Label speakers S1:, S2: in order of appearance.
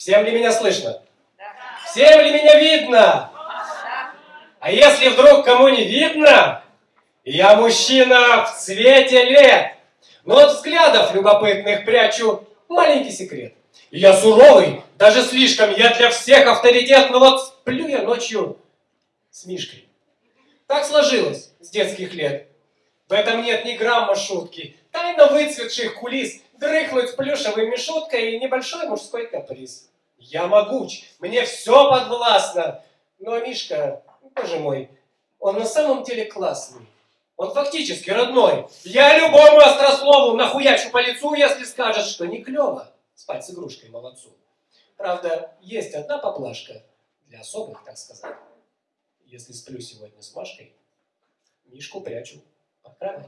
S1: Всем ли меня слышно? Всем ли меня видно? А если вдруг кому не видно, я мужчина в цвете лет. Но от взглядов любопытных прячу маленький секрет. Я суровый, даже слишком, я для всех авторитет, но вот сплю я ночью с Мишкой. Так сложилось с детских лет. В этом нет ни грамма шутки. Тайна выцветших кулис, дрыхнуть плюшевой мешуткой и небольшой мужской каприз. Я могуч, мне все подвластно. Но Мишка, боже мой, он на самом деле классный. Он фактически родной. Я любому острослову нахуячу по лицу, если скажет, что не клево спать с игрушкой молодцу. Правда, есть одна поплашка для особых, так сказать. Если сплю сегодня с Машкой, Мишку прячу pruebas.